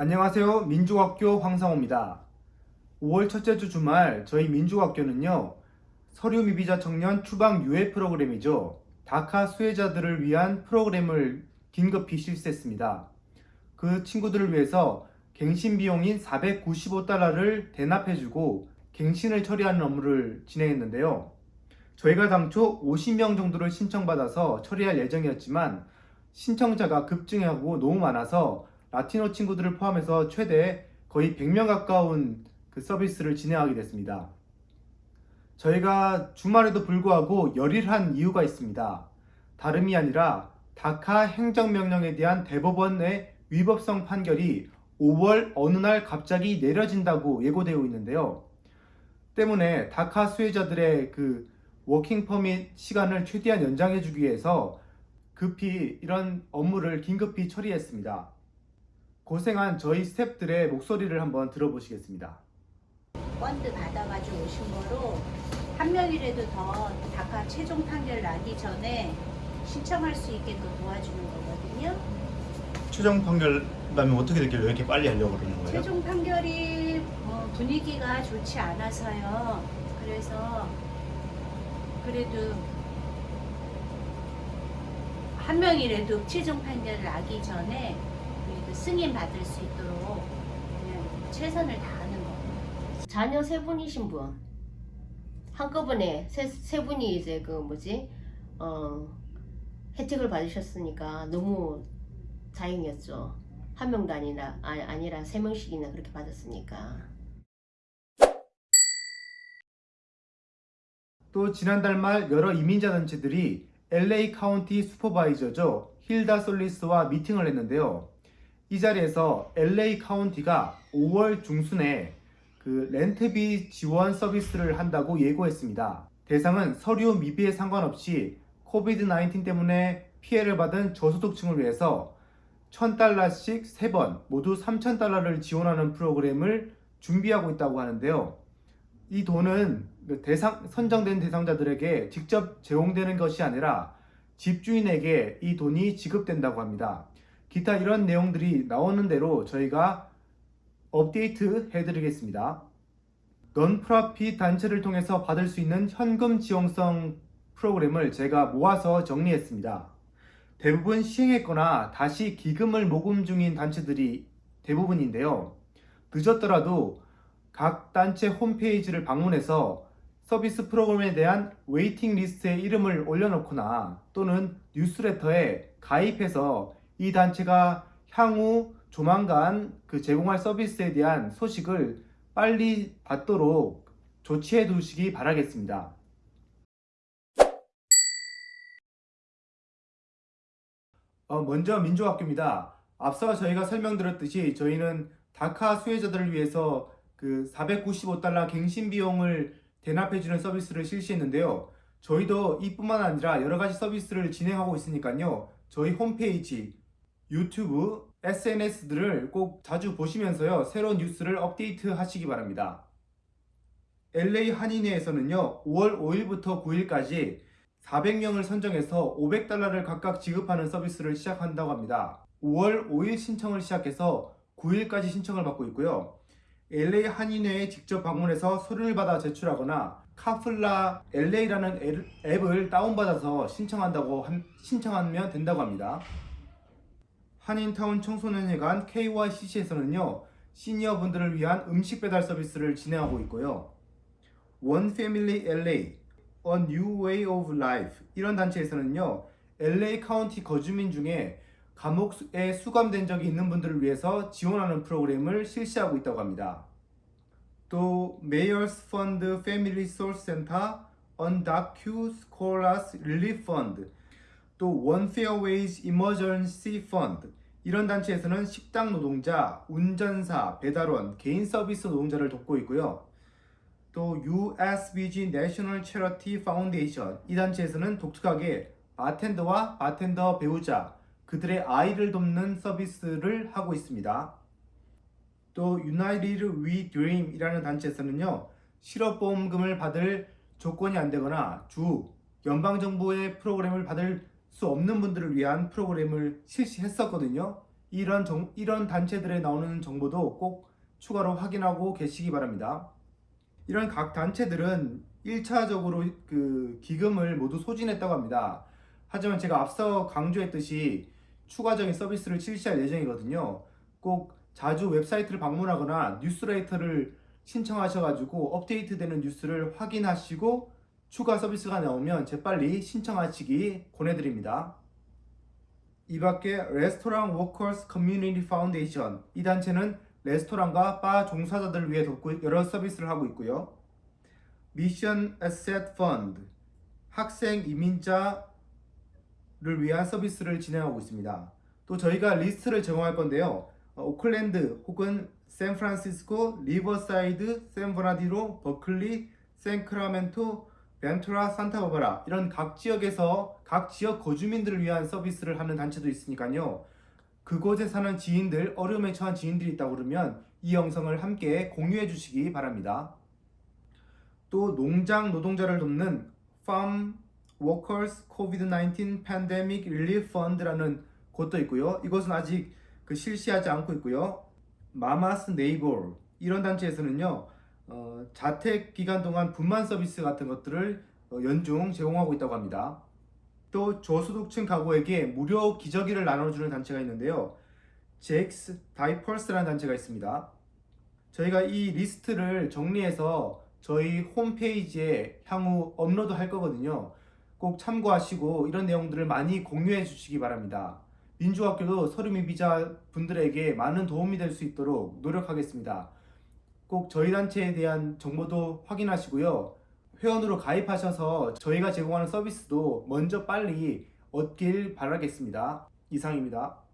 안녕하세요. 민주학교 황상호입니다. 5월 첫째 주 주말 저희 민주학교는요. 서류 미비자 청년 추방 유예 프로그램이죠. 다카 수혜자들을 위한 프로그램을 긴급히 실시했습니다. 그 친구들을 위해서 갱신 비용인 495달러를 대납해주고 갱신을 처리하는 업무를 진행했는데요. 저희가 당초 50명 정도를 신청받아서 처리할 예정이었지만 신청자가 급증하고 너무 많아서 라티노 친구들을 포함해서 최대 거의 100명 가까운 그 서비스를 진행하게 됐습니다. 저희가 주말에도 불구하고 열일한 이유가 있습니다. 다름이 아니라 다카 행정명령에 대한 대법원의 위법성 판결이 5월 어느 날 갑자기 내려진다고 예고되어 있는데요. 때문에 다카 수혜자들의 그 working permit 시간을 최대한 연장해 주기 위해서 급히 이런 업무를 긴급히 처리했습니다. 고생한 저희 스탭들의 목소리를 한번 들어보시겠습니다. 펀드 받아가지고 오신 거로 한 명이라도 더 DACA 최종 판결 나기 전에 신청할 수 있게끔 도와주는 거거든요. 최종 판결 나면 어떻게 됐길래 왜 이렇게 빨리 하려고 그러는 거예요? 최종 판결이 어, 분위기가 좋지 않아서요. 그래서 그래도 한 명이라도 최종 판결 나기 전에 승인 받을 수 있도록 그냥 최선을 다하는 거예요. 자녀 세 분이신 분 한꺼번에 세, 세 분이 이제 그 뭐지 어 혜택을 받으셨으니까 너무 다행이었죠 한 명도 아니라 아, 아니라 세 명씩이나 그렇게 받았으니까 또 지난달 말 여러 이민자 단체들이 LA 카운티 슈퍼바이저죠. 힐다 솔리스와 미팅을 했는데요. 이 자리에서 LA 카운티가 5월 중순에 그 렌트비 지원 서비스를 한다고 예고했습니다. 대상은 서류 미비에 상관없이 COVID 19 때문에 피해를 받은 저소득층을 위해서 1000달러씩 3번 모두 3000달러를 지원하는 프로그램을 준비하고 있다고 하는데요. 이 돈은 그 대상, 선정된 대상자들에게 직접 제공되는 것이 아니라 집주인에게 이 돈이 지급된다고 합니다. 기타 이런 내용들이 나오는 대로 저희가 업데이트 해드리겠습니다. 넌프라핏 단체를 통해서 받을 수 있는 현금 지원성 프로그램을 제가 모아서 정리했습니다. 대부분 시행했거나 다시 기금을 모금 중인 단체들이 대부분인데요. 늦었더라도 각 단체 홈페이지를 방문해서 서비스 프로그램에 대한 waiting list에 이름을 올려놓거나 또는 뉴스레터에 가입해서 이 단체가 향후 조만간 그 제공할 서비스에 대한 소식을 빨리 받도록 조치해 두시기 바라겠습니다. 어, 먼저 민주학교입니다. 앞서 저희가 설명드렸듯이 저희는 다카 수혜자들을 위해서 그 495달러 갱신 비용을 대납해주는 서비스를 실시했는데요. 저희도 이뿐만 아니라 여러가지 서비스를 진행하고 있으니까요. 저희 홈페이지, 유튜브, SNS들을 꼭 자주 보시면서요. 새로운 뉴스를 업데이트 하시기 바랍니다. LA 한인회에서는요. 5월 5일부터 9일까지 400명을 선정해서 500달러를 각각 지급하는 서비스를 시작한다고 합니다. 5월 5일 신청을 시작해서 9일까지 신청을 받고 있고요. LA 한인회에 직접 방문해서 서류를 받아 제출하거나 카플라 LA라는 앱을 다운받아서 신청한다고 한, 신청하면 된다고 합니다. 한인타운 청소년회관 KYCC에서는요 시니어분들을 위한 음식 배달 서비스를 진행하고 있고요. One Family LA, A New Way of Life 이런 단체에서는요 LA 카운티 거주민 중에 감옥에 수감된 적이 있는 분들을 위해서 지원하는 프로그램을 실시하고 있다고 합니다. 또 Mayor's Fund Family Source Center, Undocu Scholars Relief Fund, 또 One Fair Wage Emergency Fund 이런 단체에서는 식당 노동자, 운전사, 배달원, 개인 서비스 노동자를 돕고 있고요. 또 USBG National Charity Foundation 이 단체에서는 독특하게 바텐더와 바텐더 배우자, 그들의 아이를 돕는 서비스를 하고 있습니다. 또 United We Dream 이라는 단체에서는요 실업보험금을 받을 조건이 안 되거나 주 연방정부의 프로그램을 받을 수 없는 분들을 위한 프로그램을 실시했었거든요 이런 정, 이런 단체들에 나오는 정보도 꼭 추가로 확인하고 계시기 바랍니다. 이런 각 단체들은 1차적으로 그 기금을 모두 소진했다고 합니다. 하지만 제가 앞서 강조했듯이 추가적인 서비스를 실시할 예정이거든요. 꼭 자주 웹사이트를 방문하거나 뉴스레터를 신청하셔가지고 업데이트되는 뉴스를 확인하시고 추가 서비스가 나오면 재빨리 신청하시기 권해드립니다. 이 밖에 Restaurant Workers Community Foundation 이 단체는 레스토랑과 바 종사자들을 위해 돕고 여러 서비스를 하고 있고요. Mission Asset Fund 학생 이민자를 위한 서비스를 진행하고 있습니다. 또 저희가 리스트를 제공할 건데요. 어, 오클랜드 혹은 샌프란시스코, 리버사이드, 샌버나디노, 버클리, 샌크라멘토, 벤투라, 산타바바라 이런 각 지역에서 각 지역 거주민들을 위한 서비스를 하는 단체도 있으니까요. 그곳에 사는 지인들, 어려움에 처한 지인들이 있다고 그러면 이 영상을 함께 공유해 주시기 바랍니다. 또 농장 노동자를 돕는 Farm Workers COVID-19 Pandemic Relief Fund라는 곳도 있고요. 이것은 아직 그 실시하지 않고 있고요. 마마스 네이버 이런 단체에서는요. 어, 자택 기간 동안 분만 서비스 같은 것들을 어, 연중 제공하고 있다고 합니다. 또 저소득층 가구에게 무료 기저귀를 나눠주는 단체가 있는데요. Jack's Diapers라는 단체가 있습니다. 저희가 이 리스트를 정리해서 저희 홈페이지에 향후 업로드 할 거거든요. 꼭 참고하시고 이런 내용들을 많이 공유해 주시기 바랍니다. 민족학교도 서류 미비자 분들에게 많은 도움이 될 수 있도록 노력하겠습니다. 꼭 저희 단체에 대한 정보도 확인하시고요. 회원으로 가입하셔서 저희가 제공하는 서비스도 먼저 빨리 얻길 바라겠습니다. 이상입니다.